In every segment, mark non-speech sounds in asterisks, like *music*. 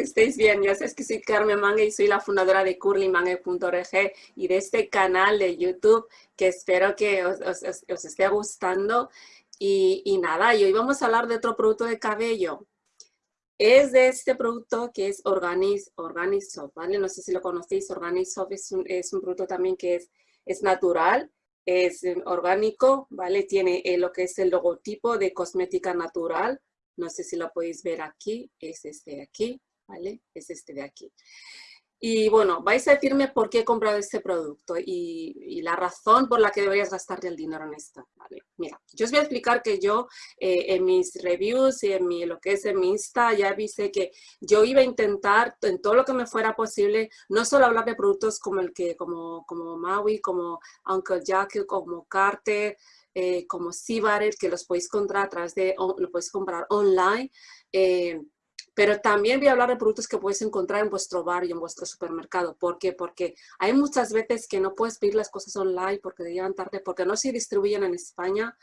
estáis bien? Yo sé que soy Carmen Mangue y soy la fundadora de curlymangue.org y de este canal de YouTube que espero que os, esté gustando. Y, y, nada, y hoy vamos a hablar de otro producto de cabello. Es de este producto que es Organis, Organisoft, ¿vale? No sé si lo conocéis, Organisoft es un, es un producto también que es, es natural, es orgánico, ¿vale? Tiene eh, lo que es el logotipo de cosmética natural, no sé si lo podéis ver aquí, es este de aquí, ¿vale? Es este de aquí. Y bueno, vais a decirme por qué he comprado este producto y, la razón por la que deberías gastarte el dinero en esto. ¿vale? Mira, yo os voy a explicar que yo eh, en mis reviews y en mi, lo que es en mi Insta ya viste que yo iba a intentar en todo lo que me fuera posible, no solo hablar de productos como el que, como, como Maui, como Uncle Jack, como Carter, eh, como Sibaret, que los podéis comprar a través de, lo podéis comprar online, eh, pero también voy a hablar de productos que podéis encontrar en vuestro barrio, en vuestro supermercado. ¿Por qué? Porque hay muchas veces que no puedes pedir las cosas online porque llegan tarde, porque no se distribuyen en España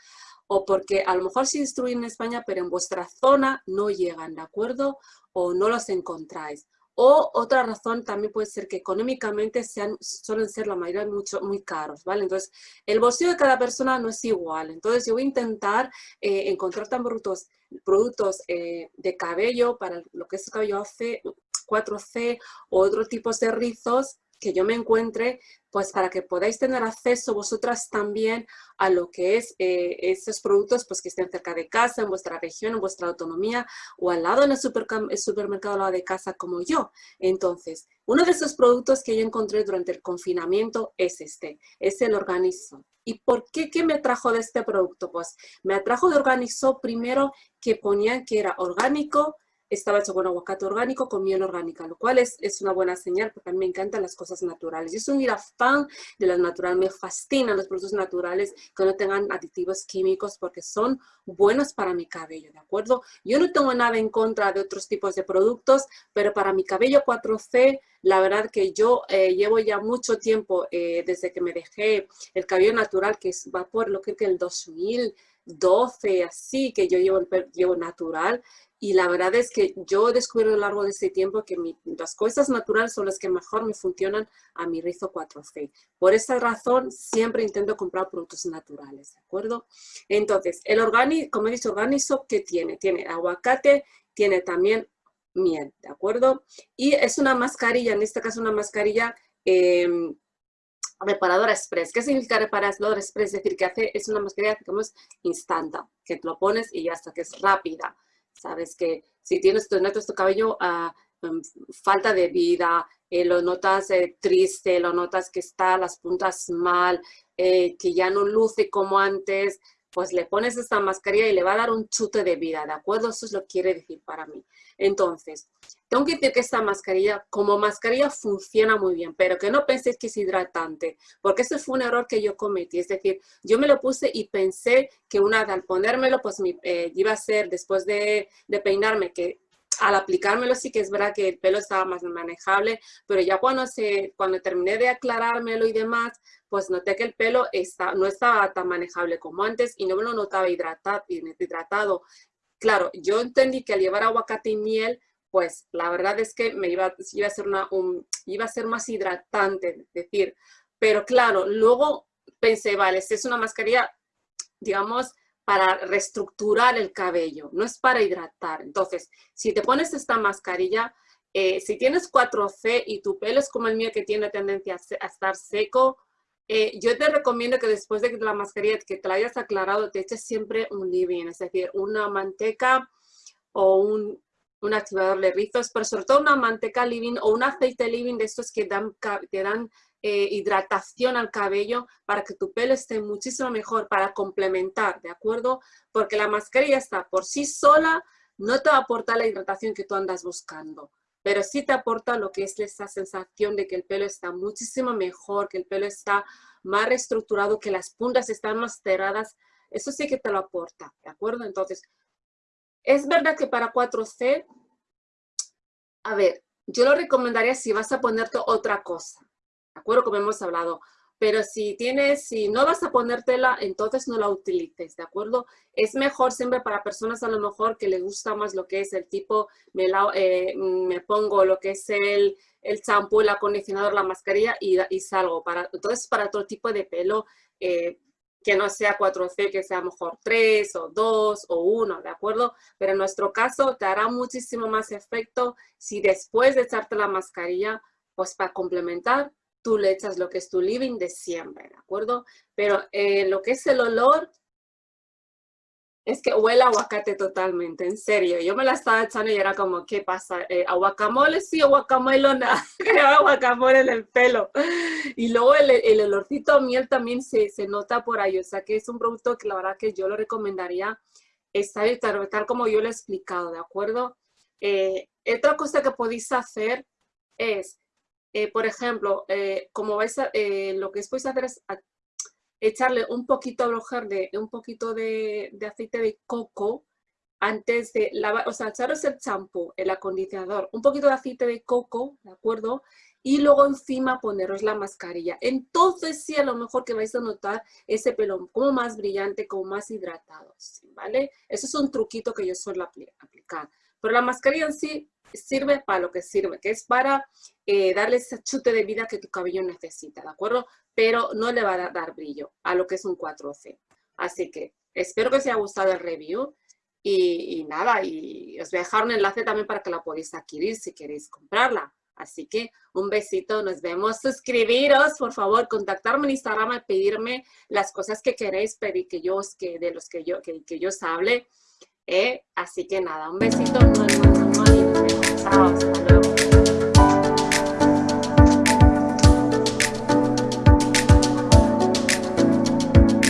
o porque a lo mejor se distribuyen en España, pero en vuestra zona no llegan, ¿de acuerdo? O no los encontráis. O otra razón también puede ser que económicamente sean, suelen ser la mayoría mucho, muy caros, ¿vale? Entonces, el bolsillo de cada persona no es igual. Entonces, yo voy a intentar eh, encontrar tan productos, productos eh, de cabello para lo que es cabello AC, 4C o otros tipos de rizos que yo me encuentre, pues para que podáis tener acceso vosotras también a lo que es eh, esos productos pues que estén cerca de casa, en vuestra región, en vuestra autonomía o al lado en el, supermercado al lado de casa como yo. Entonces, uno de esos productos que yo encontré durante el confinamiento es este, es el Organizo. ¿Y por qué? ¿Qué me trajo de este producto? Pues me atrajo de Organizo primero que ponían que era orgánico, estaba hecho con aguacate orgánico, con miel orgánica, lo cual es, es una buena señal porque a mí me encantan las cosas naturales. Yo soy un fan de las naturales, me fascinan los productos naturales que no tengan aditivos químicos porque son buenos para mi cabello, ¿de acuerdo? Yo no tengo nada en contra de otros tipos de productos, pero para mi cabello 4C, la verdad que yo eh, llevo ya mucho tiempo eh, desde que me dejé el cabello natural, que va por lo que es el 2012, así que yo llevo llevo natural y la verdad es que yo he descubierto a lo largo de ese tiempo que las cosas naturales son las que mejor me funcionan a mi rizo 4C. Por esa razón, siempre intento comprar productos naturales, ¿de acuerdo? Entonces, el orgánico, como he dicho, orgánico, ¿qué tiene? Tiene aguacate, tiene también miel, ¿de acuerdo? Y es una mascarilla, en este caso una mascarilla em, reparadora express. ¿Qué significa reparadora express? Es decir, que hace, es una mascarilla, digamos, instantánea, que te lo pones y ya está, que es rápida. Sabes que si tienes tu, notas tu cabello em, falta de vida, eh, lo notas eh, triste, lo notas que está las puntas mal, eh, que ya no luce como antes, pues le pones esta mascarilla y le va a dar un chute de vida, ¿de acuerdo? Eso es lo que quiere decir para mí. Entonces, tengo que decir que esta mascarilla, como mascarilla, funciona muy bien, pero que no penséis que es hidratante, porque ese fue un error que yo cometí. Es decir, yo me lo puse y pensé que una al ponérmelo, pues eh, iba a ser, después de, de peinarme, que al aplicármelo sí que es verdad que el pelo estaba más manejable, pero ya cuando, se, cuando terminé de aclarármelo y demás, pues noté que el pelo está, no estaba tan manejable como antes y no me lo notaba hidratado. hidratado. Claro, yo entendí que al llevar aguacate y miel, pues la verdad es que me iba, iba, a, ser una, un, iba a ser más hidratante, decir, pero claro, luego pensé, vale, es una mascarilla, digamos, para reestructurar el cabello, no es para hidratar. Entonces, si te pones esta mascarilla, eh, si tienes 4C y tu pelo es como el mío que tiene tendencia a, estar seco, eh, yo te recomiendo que después de la mascarilla que te la hayas aclarado, te eches siempre un leave-in, es decir, una manteca o un, un activador de rizos, pero sobre todo una manteca living o un aceite living de estos que dan, te dan eh, hidratación al cabello para que tu pelo esté muchísimo mejor, para complementar, ¿de acuerdo? Porque la mascarilla está por sí sola, no te va a aportar la hidratación que tú andas buscando, pero sí te aporta lo que es esa sensación de que el pelo está muchísimo mejor, que el pelo está más reestructurado, que las puntas están más cerradas, eso sí que te lo aporta, ¿de acuerdo? Entonces, es verdad que para 4C, a ver, yo lo recomendaría si vas a ponerte otra cosa. ¿De acuerdo? Como hemos hablado. pero si tienes, si no vas a ponértela, entonces no la utilices, ¿de acuerdo? Es mejor siempre para personas a lo mejor que les gusta más lo que es el tipo, me, eh, pongo lo que es el, champú, el acondicionador, la mascarilla y, salgo. Para, entonces, para todo tipo de pelo, eh, que no sea 4C, que sea mejor 3 o 2 o 1, ¿de acuerdo? Pero en nuestro caso te hará muchísimo más efecto si después de echarte la mascarilla, pues para complementar, tú le echas lo que es tu living de siempre, ¿de acuerdo? Pero eh, lo que es el olor, es que huele a aguacate totalmente, en serio. Yo me la estaba echando y era como, ¿qué pasa? Eh, ¿Aguacamole sí o guacamole no? *laughs* guacamole en el pelo. Y luego el, el olorcito a miel también se, se, nota por ahí. O sea que es un producto que la verdad que yo lo recomendaría estar tal, como yo lo he explicado, ¿de acuerdo? Eh, otra cosa que podéis hacer es, eh, por ejemplo, eh, como vais lo que podéis hacer es echarle un poquito de, un poquito de, aceite de coco antes de lavar, o sea, echaros el champú, el acondicionador, un poquito de aceite de coco, ¿de acuerdo? Y luego encima poneros la mascarilla. Entonces sí, a lo mejor que vais a notar ese pelo como más brillante, como más hidratado, ¿vale? Eso es un truquito que yo suelo aplicar. Pero la mascarilla en sí sirve para lo que sirve, que es para eh, darle ese chute de vida que tu cabello necesita, ¿de acuerdo? Pero no le va a dar brillo a lo que es un 4C. Así que espero que os haya gustado el review y, nada, y os voy a dejar un enlace también para que la podáis adquirir si queréis comprarla. Así que un besito, nos vemos. Suscribiros, por favor, contactarme en Instagram y pedirme las cosas que queréis pedir que yo, que, de los que yo, que, que yo os hable. ¿eh? Así que nada, un besito. Chao, hasta luego.